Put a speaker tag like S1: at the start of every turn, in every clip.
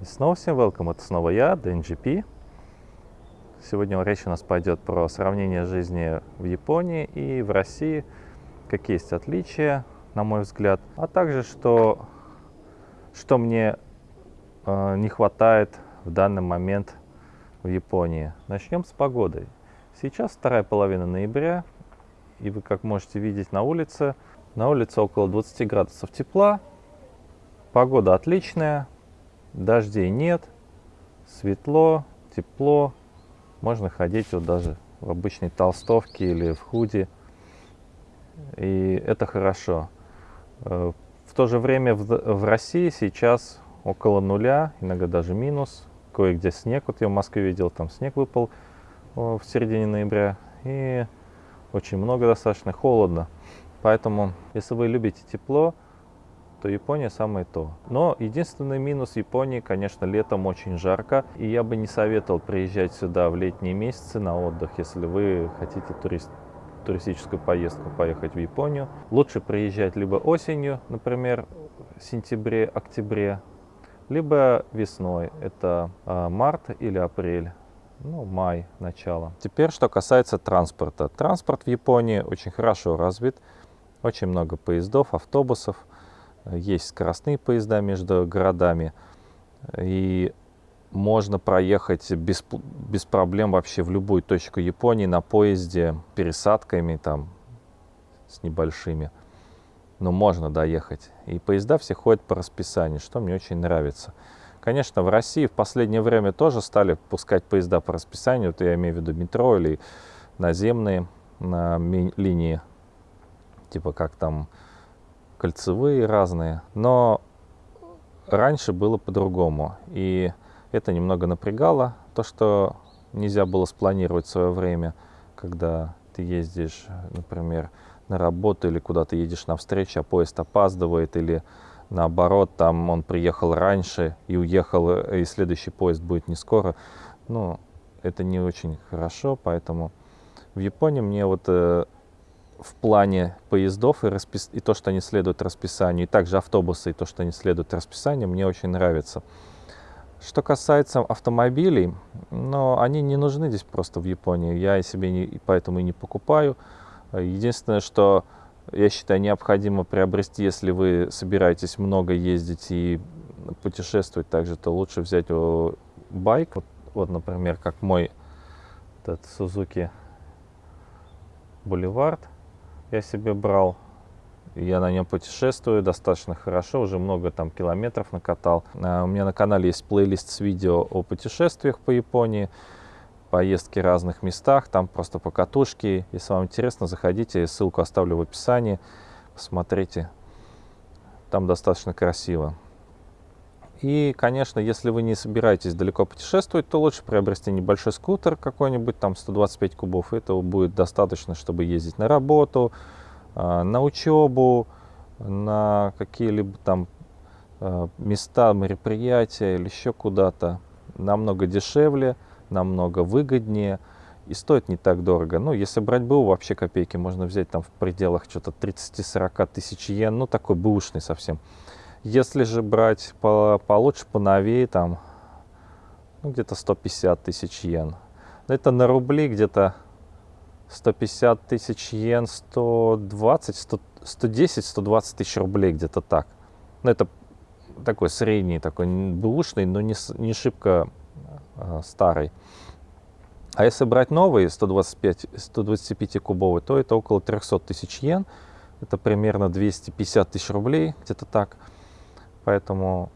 S1: И снова всем welcome, это снова я, DNGP. Сегодня речь у нас пойдет про сравнение жизни в Японии и в России, какие есть отличия, на мой взгляд, а также что, что мне э, не хватает в данный момент в Японии. Начнем с погоды. Сейчас вторая половина ноября, и вы, как можете видеть на улице, на улице около 20 градусов тепла, погода отличная, Дождей нет, светло, тепло. Можно ходить вот даже в обычной толстовке или в худи. И это хорошо. Э, в то же время в, в России сейчас около нуля, иногда даже минус. Кое-где снег. Вот я в Москве видел, там снег выпал в середине ноября. И очень много достаточно холодно. Поэтому, если вы любите тепло, то Япония самое то. Но единственный минус Японии, конечно, летом очень жарко. И я бы не советовал приезжать сюда в летние месяцы на отдых, если вы хотите турист, туристическую поездку поехать в Японию. Лучше приезжать либо осенью, например, в сентябре-октябре, либо весной, это а, март или апрель ну, май, начало. Теперь, что касается транспорта. Транспорт в Японии очень хорошо развит. Очень много поездов, автобусов. Есть скоростные поезда между городами, и можно проехать без, без проблем вообще в любую точку Японии на поезде, пересадками там с небольшими. Но можно доехать. И поезда все ходят по расписанию, что мне очень нравится. Конечно, в России в последнее время тоже стали пускать поезда по расписанию. Вот я имею в виду метро или наземные на линии, типа как там кольцевые разные, но раньше было по-другому. И это немного напрягало, то, что нельзя было спланировать свое время, когда ты ездишь, например, на работу или куда-то едешь на встречу, а поезд опаздывает, или наоборот, там он приехал раньше и уехал, и следующий поезд будет не скоро. Ну, это не очень хорошо, поэтому в Японии мне вот э, в плане поездов и, распис... и то, что они следуют расписанию, и также автобусы, и то, что они следуют расписанию, мне очень нравится. Что касается автомобилей, но они не нужны здесь просто в Японии. Я себе не, поэтому и не покупаю. Единственное, что я считаю необходимо приобрести, если вы собираетесь много ездить и путешествовать также, то лучше взять байк. Вот, вот например, как мой этот Suzuki Boulevard я себе брал. Я на нем путешествую достаточно хорошо, уже много там километров накатал. А, у меня на канале есть плейлист с видео о путешествиях по Японии, поездки в разных местах, там просто по катушке. Если вам интересно, заходите, ссылку оставлю в описании, посмотрите. Там достаточно красиво. И, конечно, если вы не собираетесь далеко путешествовать, то лучше приобрести небольшой скутер какой-нибудь, там 125 кубов. Этого будет достаточно, чтобы ездить на работу, а, на учебу, на какие-либо там а, места, мероприятия или еще куда-то. Намного дешевле, намного выгоднее и стоит не так дорого. Ну, если брать БУ, вообще копейки можно взять там в пределах что-то 30-40 тысяч йен, ну, такой бэушный совсем. Если же брать по, получше, поновее, там, ну, где-то 150 тысяч йен. Это на рубли где-то 150 тысяч йен, 120, 100, 110, 120 тысяч рублей, где-то так. Ну, это такой средний, такой бэушный, но не, не шибко э, старый. А если брать новый 125, 125 кубовый, то это около 300 тысяч йен. Это примерно 250 тысяч рублей, где-то так. Поэтому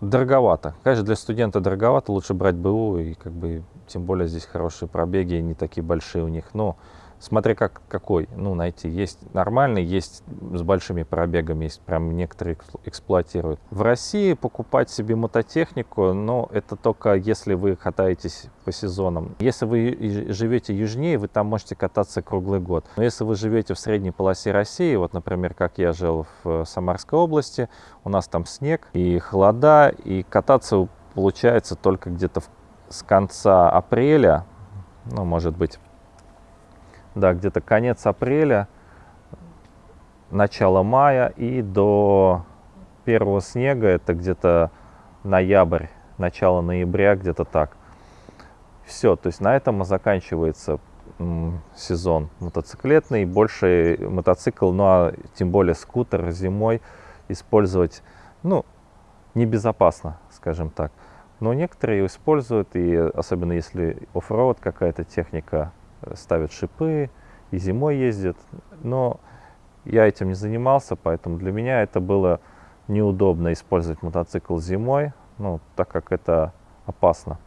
S1: дороговато. Конечно, для студента дороговато, лучше брать БУ, и как бы тем более здесь хорошие пробеги, не такие большие у них. Но смотря как, какой, ну, найти. Есть нормальный, есть с большими пробегами, есть прям некоторые эксплуатируют. В России покупать себе мототехнику, но это только если вы катаетесь по сезонам. Если вы живете южнее, вы там можете кататься круглый год. Но если вы живете в средней полосе России, вот, например, как я жил в Самарской области, у нас там снег и холода, и кататься получается только где-то с конца апреля, ну, может быть, да, где-то конец апреля, начало мая и до первого снега, это где-то ноябрь, начало ноября, где-то так. Все, то есть на этом заканчивается сезон мотоциклетный, больше мотоцикл, ну а тем более скутер зимой использовать, ну, небезопасно, скажем так. Но некоторые используют, и особенно если оффроуд какая-то техника, ставят шипы и зимой ездят. Но я этим не занимался, поэтому для меня это было неудобно использовать мотоцикл зимой, ну, так как это опасно.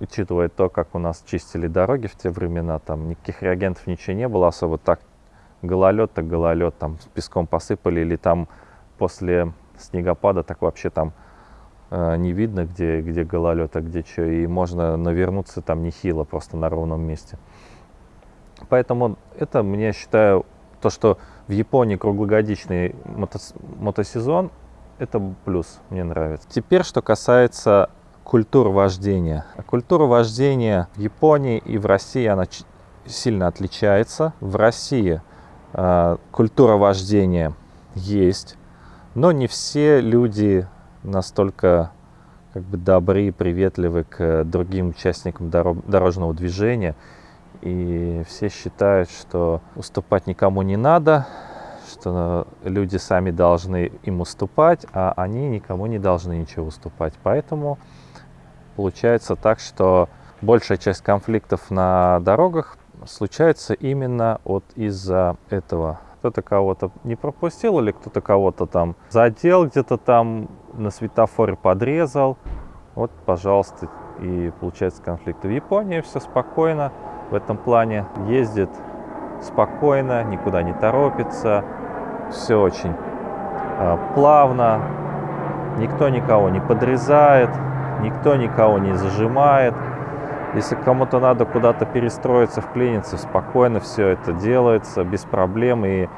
S1: Учитывая то, как у нас чистили дороги в те времена, там никаких реагентов ничего не было особо, так гололед, так гололед, там с песком посыпали, или там после снегопада так вообще там не видно, где, где гололед, а где что, и можно навернуться там нехило просто на ровном месте. Поэтому это, мне считаю, то, что в Японии круглогодичный мото мотосезон, это плюс, мне нравится. Теперь, что касается культуры вождения. Культура вождения в Японии и в России, она сильно отличается. В России э, культура вождения есть, но не все люди настолько как бы добры и приветливы к другим участникам дорожного движения. И все считают, что уступать никому не надо, что люди сами должны им уступать, а они никому не должны ничего уступать. Поэтому получается так, что большая часть конфликтов на дорогах случается именно вот из-за этого. Кто-то кого-то не пропустил или кто-то кого-то там задел где-то там на светофоре подрезал. Вот, пожалуйста, и получается конфликт. В Японии все спокойно в этом плане. Ездит спокойно, никуда не торопится. Все очень э, плавно. Никто никого не подрезает, никто никого не зажимает. Если кому-то надо куда-то перестроиться, вклиниться, спокойно все это делается, без проблем. И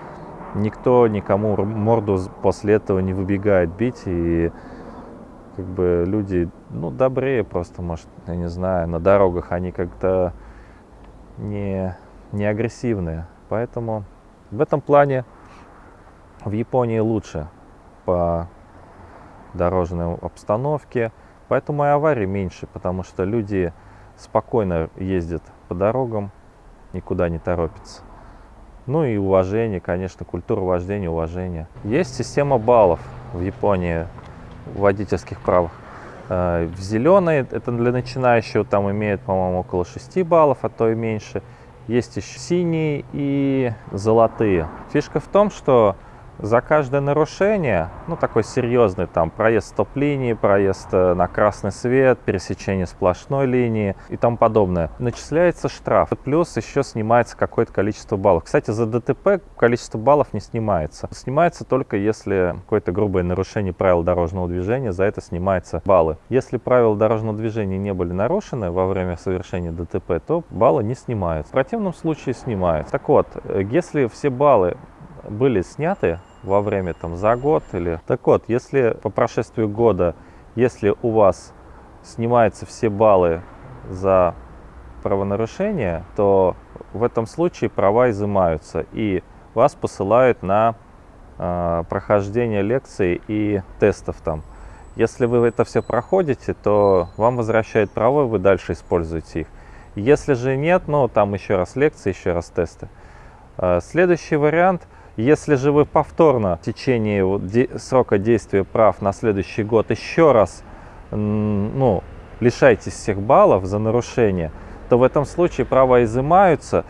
S1: никто никому морду после этого не выбегает бить. И как бы люди, ну, добрее просто, может, я не знаю, на дорогах они как-то не, не агрессивные. Поэтому в этом плане в Японии лучше по дорожной обстановке. Поэтому и аварий меньше, потому что люди спокойно ездят по дорогам, никуда не торопятся. Ну и уважение, конечно, культура вождения, уважение. Есть система баллов в Японии водительских правах. Э, в зеленой, это для начинающего, там имеют, по-моему, около 6 баллов, а то и меньше. Есть еще синие и золотые. Фишка в том, что за каждое нарушение, ну такой серьезный, там проезд стоп-линии, проезд э, на красный свет, пересечение сплошной линии и тому подобное, начисляется штраф. Плюс еще снимается какое-то количество баллов. Кстати, за ДТП количество баллов не снимается. Снимается только если какое-то грубое нарушение правил дорожного движения, за это снимаются баллы. Если правила дорожного движения не были нарушены во время совершения ДТП, то баллы не снимаются. В противном случае снимаются. Так вот, э, если все баллы были сняты во время там за год или... Так вот, если по прошествию года, если у вас снимаются все баллы за правонарушение, то в этом случае права изымаются и вас посылают на э, прохождение лекций и тестов там. Если вы это все проходите, то вам возвращают права, вы дальше используете их. Если же нет, ну там еще раз лекции, еще раз тесты. Э, следующий вариант – если же вы повторно в течение срока действия прав на следующий год еще раз ну, лишаетесь всех баллов за нарушение, то в этом случае права изымаются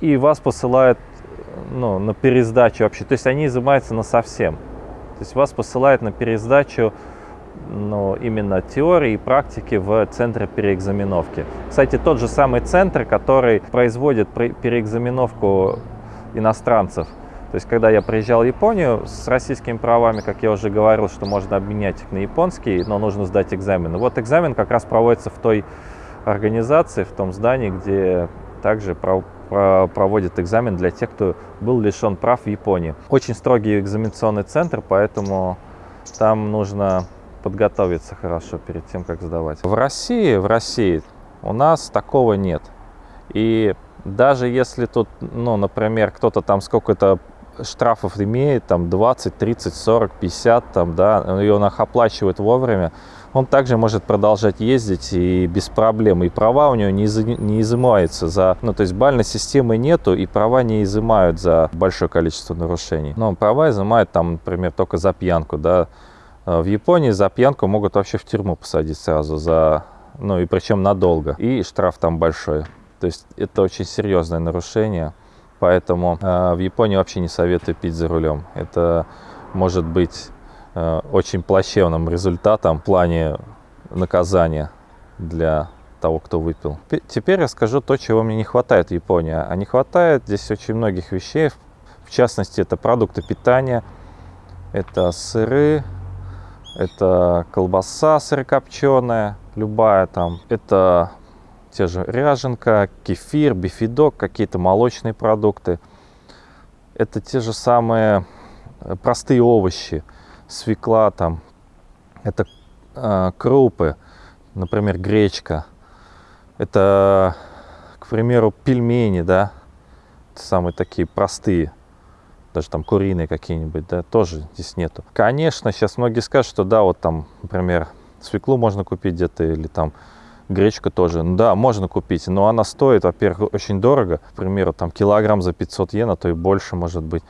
S1: и вас посылают ну, на пересдачу вообще. То есть они изымаются на совсем. То есть вас посылают на пересдачу ну, именно теории и практики в центре переэкзаменовки. Кстати, тот же самый центр, который производит переэкзаменовку иностранцев – то есть, когда я приезжал в Японию с российскими правами, как я уже говорил, что можно обменять их на японские, но нужно сдать экзамен. Вот экзамен как раз проводится в той организации, в том здании, где также проводит экзамен для тех, кто был лишен прав в Японии. Очень строгий экзаменационный центр, поэтому там нужно подготовиться хорошо перед тем, как сдавать. В России, в России у нас такого нет. И даже если тут, ну, например, кто-то там сколько-то штрафов имеет, там 20, 30, 40, 50, там, да, и он их оплачивает вовремя, он также может продолжать ездить и без проблем. И права у него не, из, не изымаются за... Ну, то есть бальной системы нету, и права не изымают за большое количество нарушений. Но права изымают там, например, только за пьянку, да. В Японии за пьянку могут вообще в тюрьму посадить сразу за... Ну, и причем надолго. И штраф там большой. То есть это очень серьезное нарушение. Поэтому э, в Японии вообще не советую пить за рулем. Это может быть э, очень плачевным результатом в плане наказания для того, кто выпил. Теперь я скажу то, чего мне не хватает в Японии. А не хватает здесь очень многих вещей. В частности, это продукты питания, это сыры, это колбаса сырокопченая, любая там. Это те же ряженка, кефир, бифидок, какие-то молочные продукты. Это те же самые э, простые овощи, свекла там, это э, крупы, например, гречка. Это, к примеру, пельмени, да, самые такие простые, даже там куриные какие-нибудь, да, тоже здесь нету. Конечно, сейчас многие скажут, что да, вот там, например, свеклу можно купить где-то или там Гречка тоже, да, можно купить, но она стоит, во-первых, очень дорого. К примеру, там килограмм за 500 йен, а то и больше может быть.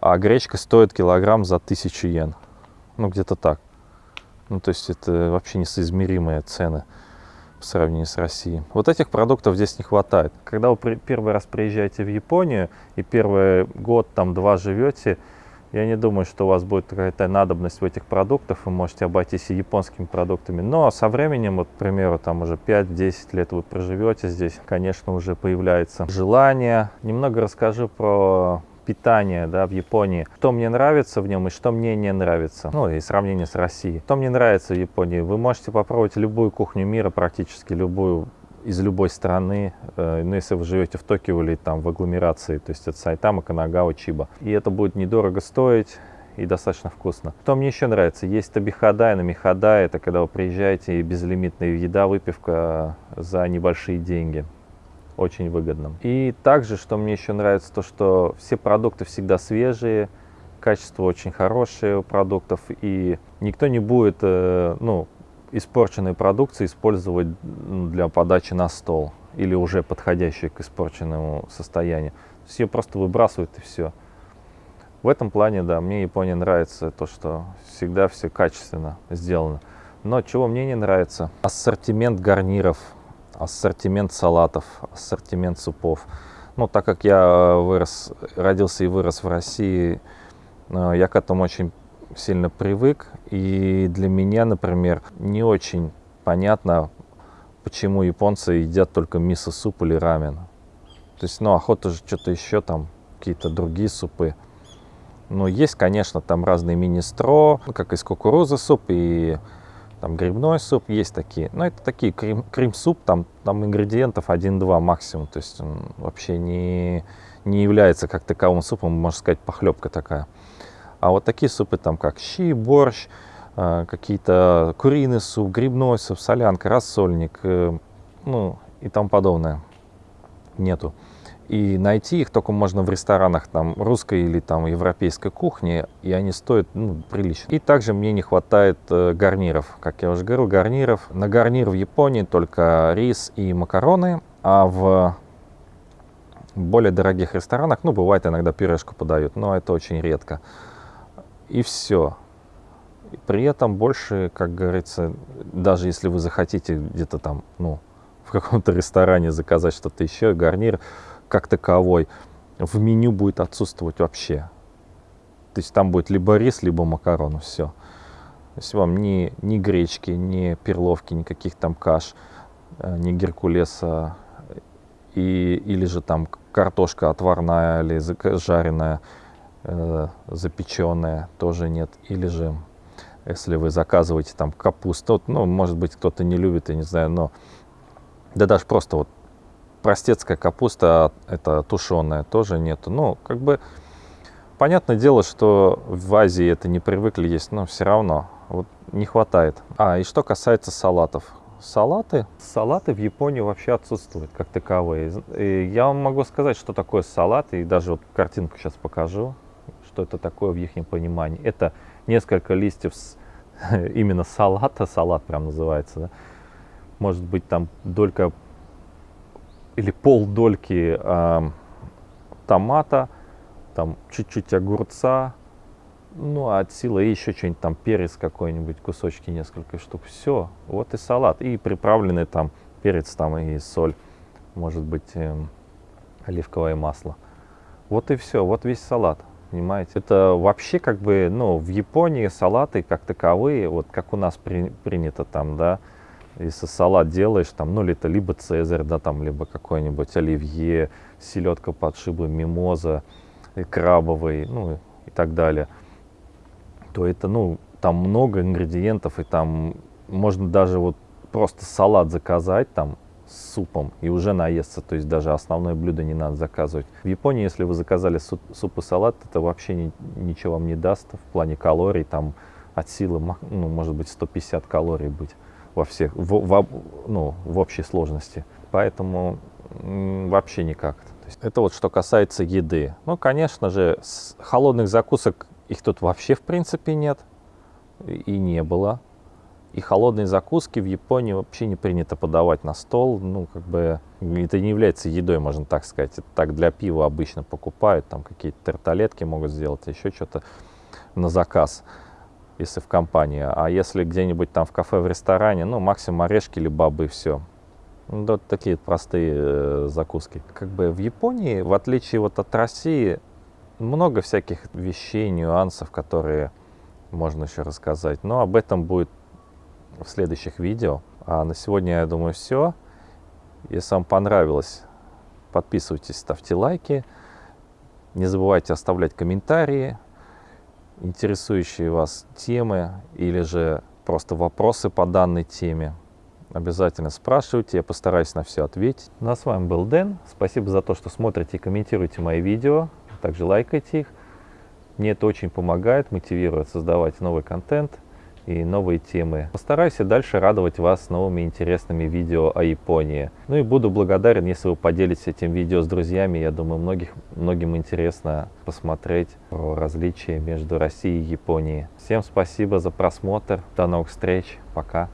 S1: А гречка стоит килограмм за 1000 йен. Ну, где-то так. Ну, то есть это вообще несоизмеримые цены в сравнении с Россией. Вот этих продуктов здесь не хватает. Когда вы первый раз приезжаете в Японию и первый год, там, два живете, я не думаю, что у вас будет какая-то надобность в этих продуктах, вы можете обойтись и японскими продуктами. Но со временем, вот, к примеру, там уже 5-10 лет вы проживете здесь, конечно, уже появляется желание. Немного расскажу про питание да, в Японии. Что мне нравится в нем и что мне не нравится. Ну и сравнение с Россией. Что мне нравится в Японии? Вы можете попробовать любую кухню мира, практически любую из любой страны, э, ну, если вы живете в Токио или там в агломерации, то есть это Сайтама, Канагава, Чиба. И это будет недорого стоить и достаточно вкусно. Что мне еще нравится, есть табихада и намихада, это когда вы приезжаете и безлимитная еда, выпивка за небольшие деньги. Очень выгодно. И также, что мне еще нравится, то что все продукты всегда свежие, качество очень хорошее у продуктов, и никто не будет, э, ну, испорченной продукции использовать для подачи на стол или уже подходящей к испорченному состоянию. Ее просто выбрасывают и все. В этом плане, да, мне Япония нравится то, что всегда все качественно сделано. Но чего мне не нравится? Ассортимент гарниров, ассортимент салатов, ассортимент супов. Ну, так как я вырос, родился и вырос в России, э, я к этому очень сильно привык. И для меня, например, не очень понятно, почему японцы едят только мисо-суп или рамен. То есть, ну, охота же что-то еще там, какие-то другие супы. Но есть, конечно, там разные министро, ну, как из кукурузы суп и там грибной суп, есть такие. Но это такие крем, крем-суп, там, там ингредиентов 1-2 максимум. То есть он вообще не, не является как таковым супом, можно сказать, похлебка такая. А вот такие супы, там как щи, борщ, э, какие-то куриный суп, грибной суп, солянка, рассольник, э, ну и тому подобное, нету. И найти их только можно в ресторанах там русской или там европейской кухни, и они стоят ну, прилично. И также мне не хватает э, гарниров. Как я уже говорил, гарниров. На гарнир в Японии только рис и макароны, а в более дорогих ресторанах, ну, бывает иногда пюрешку подают, но это очень редко и все. При этом больше, как говорится, даже если вы захотите где-то там, ну, в каком-то ресторане заказать что-то еще, гарнир как таковой, в меню будет отсутствовать вообще. То есть там будет либо рис, либо макароны, все. То есть вам ни, ни гречки, ни перловки, никаких там каш, э, ни геркулеса, и, или же там картошка отварная или жареная, э, запеченная тоже нет. Или же, если вы заказываете там капусту, ну, может быть, кто-то не любит, я не знаю, но да даже просто вот простецкая капуста, это тушеная, тоже нету. Ну, как бы, понятное дело, что в Азии это не привыкли есть, но все равно вот не хватает. А, и что касается салатов. Салаты? Салаты в Японии вообще отсутствуют как таковые. И я вам могу сказать, что такое салат, и даже вот картинку сейчас покажу. Что это такое в их понимании. Это несколько листьев с, именно салата, салат прям называется, да? может быть там долька или пол дольки э, томата, там чуть-чуть огурца, ну, а от силы еще что-нибудь там, перец какой-нибудь, кусочки несколько штук. Все, вот и салат. И приправленный там перец там и соль, может быть, э, оливковое масло. Вот и все, вот весь салат, понимаете. Это вообще как бы, ну, в Японии салаты как таковые, вот как у нас при, принято там, да, если салат делаешь, там, ну, это либо цезарь, да, там, либо какой-нибудь оливье, селедка под шибой, мимоза, и крабовый, ну, и так далее, то это, ну, там много ингредиентов, и там можно даже вот просто салат заказать, там, с супом и уже наесться, то есть даже основное блюдо не надо заказывать. В Японии, если вы заказали суп, и салат, это вообще ни, ничего вам не даст в плане калорий, там от силы, ну, может быть, 150 калорий быть во всех, в, в, ну, в общей сложности. Поэтому вообще никак. Это вот что касается еды. Ну, конечно же, холодных закусок их тут вообще в принципе нет и не было. И холодные закуски в Японии вообще не принято подавать на стол. Ну, как бы это не является едой, можно так сказать. Это так для пива обычно покупают, там какие-то тарталетки могут сделать, еще что-то на заказ если в компании. А если где-нибудь там в кафе, в ресторане, ну, максимум орешки или бобы, все. Ну, вот такие простые э, закуски. Как бы в Японии, в отличие вот от России, много всяких вещей, нюансов, которые можно еще рассказать. Но об этом будет в следующих видео. А на сегодня, я думаю, все. Если вам понравилось, подписывайтесь, ставьте лайки. Не забывайте оставлять комментарии, интересующие вас темы или же просто вопросы по данной теме. Обязательно спрашивайте, я постараюсь на все ответить. Ну а с вами был Дэн. Спасибо за то, что смотрите и комментируете мои видео. Также лайкайте их. Мне это очень помогает, мотивирует создавать новый контент и новые темы. Постараюсь и дальше радовать вас новыми интересными видео о Японии. Ну и буду благодарен, если вы поделитесь этим видео с друзьями. Я думаю, многих, многим интересно посмотреть про различия между Россией и Японией. Всем спасибо за просмотр. До новых встреч. Пока.